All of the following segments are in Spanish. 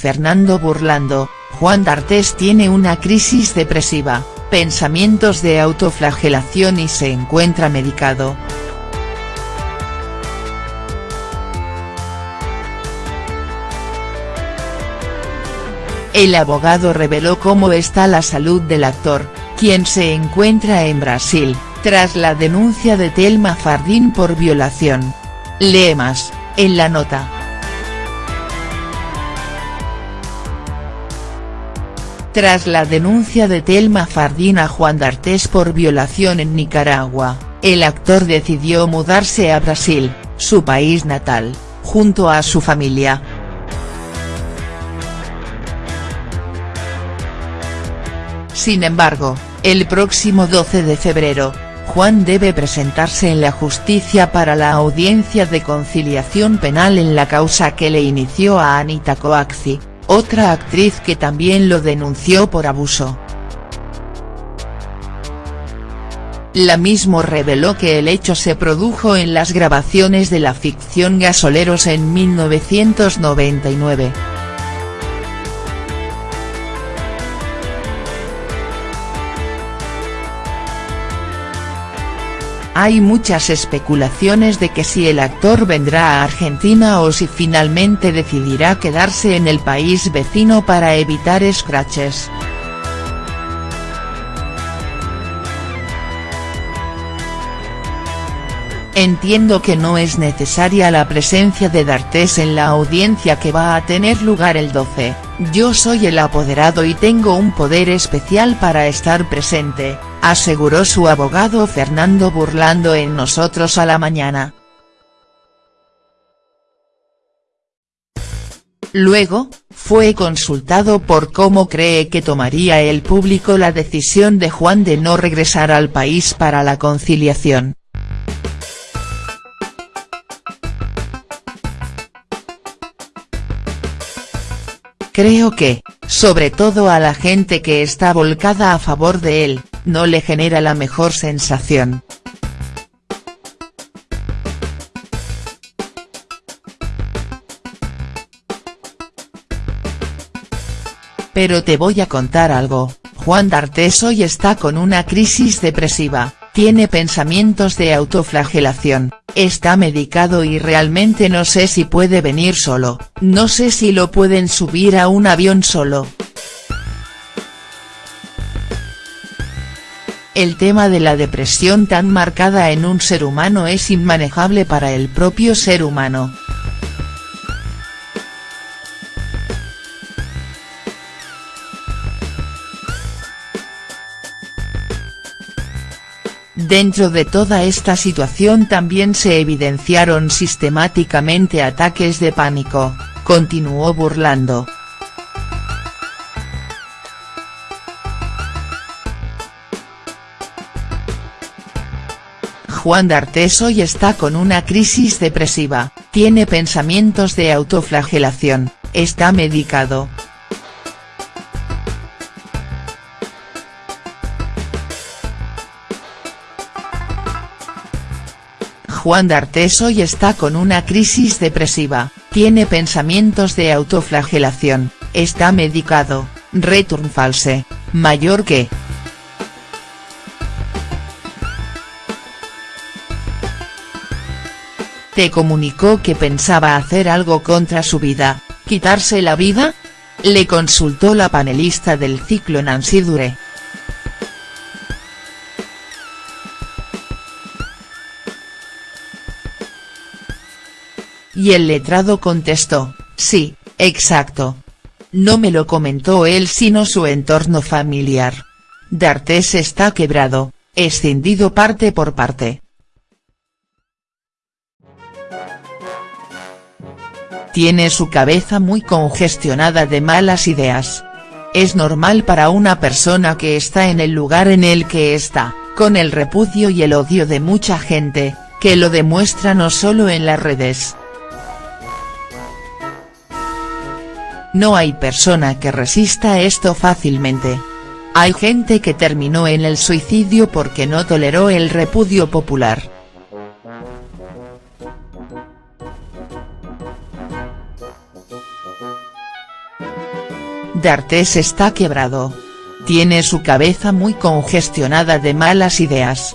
Fernando Burlando, Juan D'Artes tiene una crisis depresiva, pensamientos de autoflagelación y se encuentra medicado. El abogado reveló cómo está la salud del actor, quien se encuentra en Brasil, tras la denuncia de Telma Fardín por violación. Lee más, en la nota. Tras la denuncia de Telma Fardín a Juan D'Artes por violación en Nicaragua, el actor decidió mudarse a Brasil, su país natal, junto a su familia. Sin embargo, el próximo 12 de febrero, Juan debe presentarse en la justicia para la audiencia de conciliación penal en la causa que le inició a Anita Coaxi, otra actriz que también lo denunció por abuso. La mismo reveló que el hecho se produjo en las grabaciones de la ficción Gasoleros en 1999. Hay muchas especulaciones de que si el actor vendrá a Argentina o si finalmente decidirá quedarse en el país vecino para evitar scratches. Entiendo que no es necesaria la presencia de D'Artes en la audiencia que va a tener lugar el 12, yo soy el apoderado y tengo un poder especial para estar presente, aseguró su abogado Fernando Burlando en Nosotros a la Mañana. Luego, fue consultado por cómo cree que tomaría el público la decisión de Juan de no regresar al país para la conciliación. Creo que, sobre todo a la gente que está volcada a favor de él, no le genera la mejor sensación. Pero te voy a contar algo, Juan D'Artes hoy está con una crisis depresiva, tiene pensamientos de autoflagelación, está medicado y realmente no sé si puede venir solo, no sé si lo pueden subir a un avión solo. El tema de la depresión tan marcada en un ser humano es inmanejable para el propio ser humano. Dentro de toda esta situación también se evidenciaron sistemáticamente ataques de pánico, continuó burlando. Juan D'Artes hoy está con una crisis depresiva, tiene pensamientos de autoflagelación, está medicado, Juan D'Artes hoy está con una crisis depresiva, tiene pensamientos de autoflagelación, está medicado, return false, mayor que. ¿Te comunicó que pensaba hacer algo contra su vida, quitarse la vida? Le consultó la panelista del ciclo Nancy Dure. Y el letrado contestó, sí, exacto. No me lo comentó él sino su entorno familiar. D'Artes está quebrado, escindido parte por parte. Tiene su cabeza muy congestionada de malas ideas. Es normal para una persona que está en el lugar en el que está, con el repudio y el odio de mucha gente, que lo demuestra no solo en las redes, No hay persona que resista esto fácilmente. Hay gente que terminó en el suicidio porque no toleró el repudio popular. D'Artés está quebrado. Tiene su cabeza muy congestionada de malas ideas.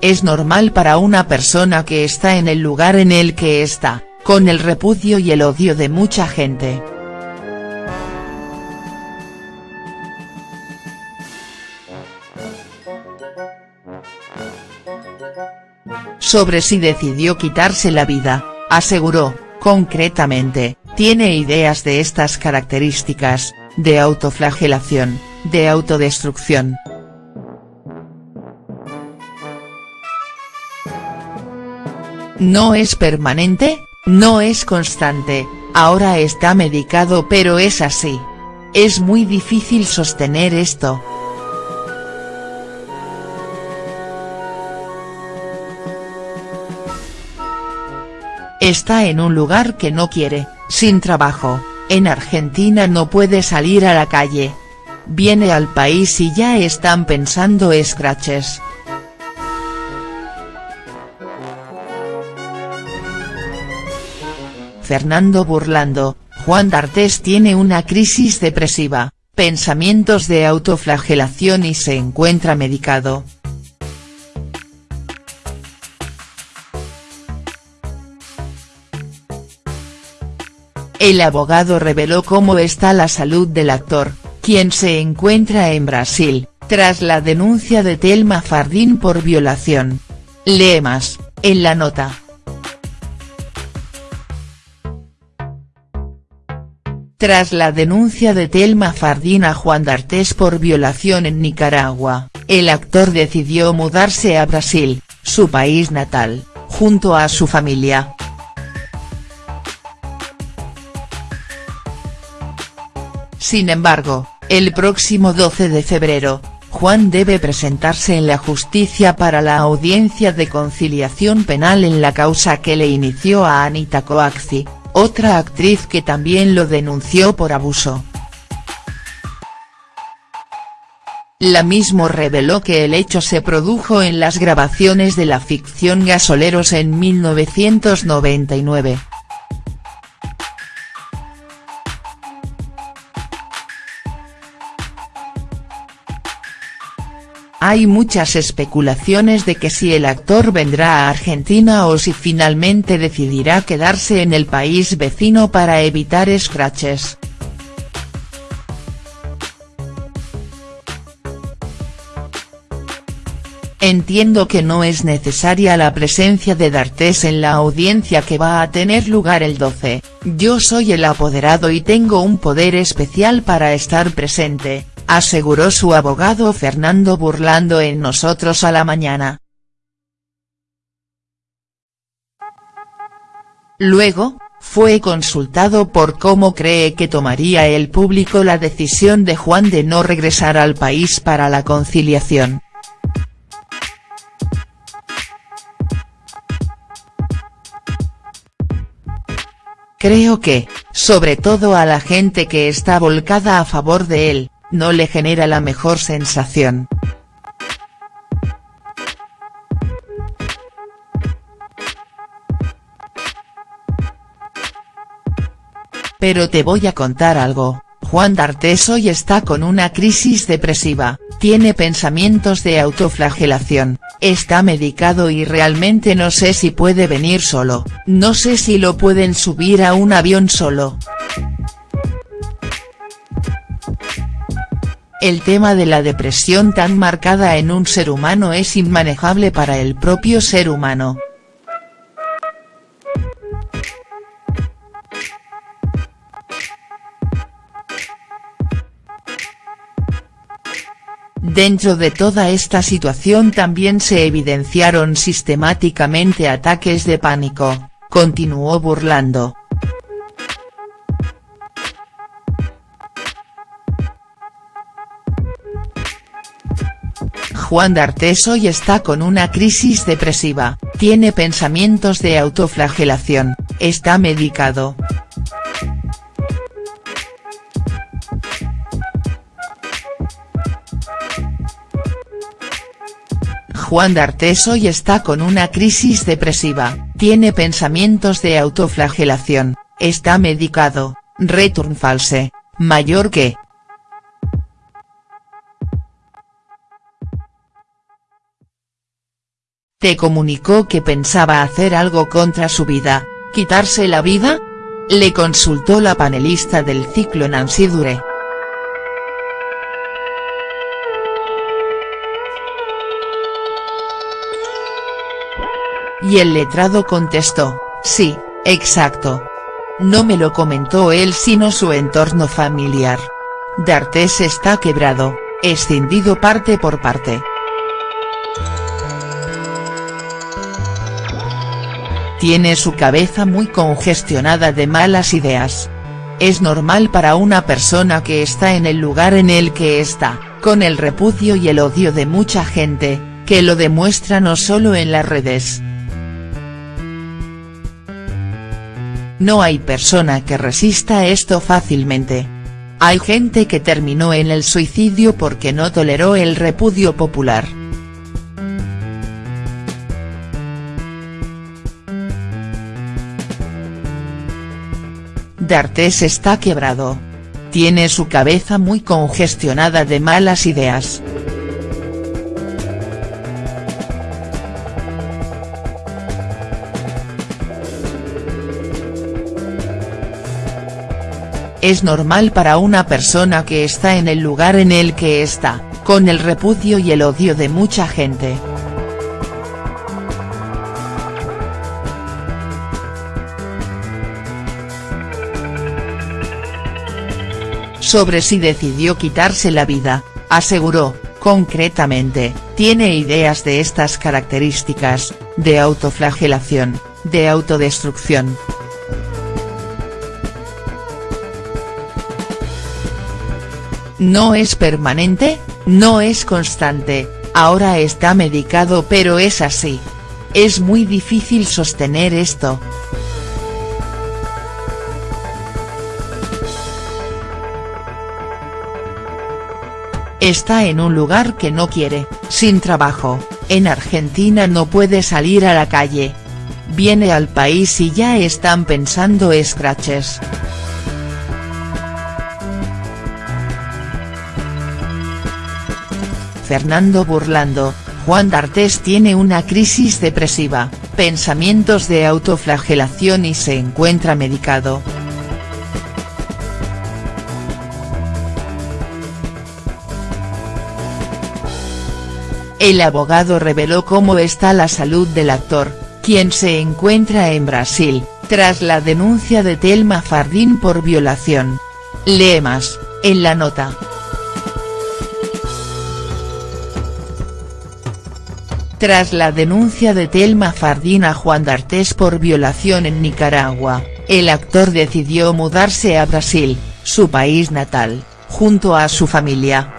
Es normal para una persona que está en el lugar en el que está, con el repudio y el odio de mucha gente. Sobre si decidió quitarse la vida, aseguró, concretamente, tiene ideas de estas características, de autoflagelación, de autodestrucción. No es permanente, no es constante, ahora está medicado pero es así. Es muy difícil sostener esto. Está en un lugar que no quiere, sin trabajo, en Argentina no puede salir a la calle. Viene al país y ya están pensando scratches. Fernando Burlando, Juan D'Artés tiene una crisis depresiva, pensamientos de autoflagelación y se encuentra medicado. El abogado reveló cómo está la salud del actor, quien se encuentra en Brasil, tras la denuncia de Telma Fardín por violación. Lee más, en la nota. Tras la denuncia de Telma Fardín a Juan D'Artés por violación en Nicaragua, el actor decidió mudarse a Brasil, su país natal, junto a su familia. Sin embargo, el próximo 12 de febrero, Juan debe presentarse en la justicia para la audiencia de conciliación penal en la causa que le inició a Anita Coaxi, otra actriz que también lo denunció por abuso. La mismo reveló que el hecho se produjo en las grabaciones de la ficción Gasoleros en 1999. Hay muchas especulaciones de que si el actor vendrá a Argentina o si finalmente decidirá quedarse en el país vecino para evitar scratches. Entiendo que no es necesaria la presencia de D'Artés en la audiencia que va a tener lugar el 12, yo soy el apoderado y tengo un poder especial para estar presente, aseguró su abogado Fernando Burlando en Nosotros a la Mañana. Luego, fue consultado por cómo cree que tomaría el público la decisión de Juan de no regresar al país para la conciliación. Creo que, sobre todo a la gente que está volcada a favor de él, no le genera la mejor sensación. Pero te voy a contar algo, Juan D'Artés hoy está con una crisis depresiva, tiene pensamientos de autoflagelación, está medicado y realmente no sé si puede venir solo, no sé si lo pueden subir a un avión solo. El tema de la depresión tan marcada en un ser humano es inmanejable para el propio ser humano. Dentro de toda esta situación también se evidenciaron sistemáticamente ataques de pánico, continuó burlando. Juan D'Artés hoy está con una crisis depresiva, tiene pensamientos de autoflagelación, está medicado. Juan D'Artes hoy está con una crisis depresiva, tiene pensamientos de autoflagelación, está medicado, return false, mayor que. ¿Te comunicó que pensaba hacer algo contra su vida, quitarse la vida? Le consultó la panelista del ciclo Nancy Dure. Y el letrado contestó, sí, exacto. No me lo comentó él sino su entorno familiar. D'Artes está quebrado, escindido parte por parte. Tiene su cabeza muy congestionada de malas ideas. Es normal para una persona que está en el lugar en el que está, con el repudio y el odio de mucha gente, que lo demuestra no solo en las redes. No hay persona que resista esto fácilmente. Hay gente que terminó en el suicidio porque no toleró el repudio popular. D'Artes está quebrado. Tiene su cabeza muy congestionada de malas ideas. Es normal para una persona que está en el lugar en el que está, con el repudio y el odio de mucha gente. Sobre si decidió quitarse la vida, aseguró, concretamente, tiene ideas de estas características, de autoflagelación, de autodestrucción. No es permanente, no es constante, ahora está medicado pero es así. Es muy difícil sostener esto. Está en un lugar que no quiere, sin trabajo, en Argentina no puede salir a la calle. Viene al país y ya están pensando scratches. Fernando Burlando, Juan D'Artes tiene una crisis depresiva, pensamientos de autoflagelación y se encuentra medicado. El abogado reveló cómo está la salud del actor, quien se encuentra en Brasil, tras la denuncia de Telma Fardín por violación. Lee más, en la nota. Tras la denuncia de Telma Fardín a Juan D'Artes por violación en Nicaragua, el actor decidió mudarse a Brasil, su país natal, junto a su familia.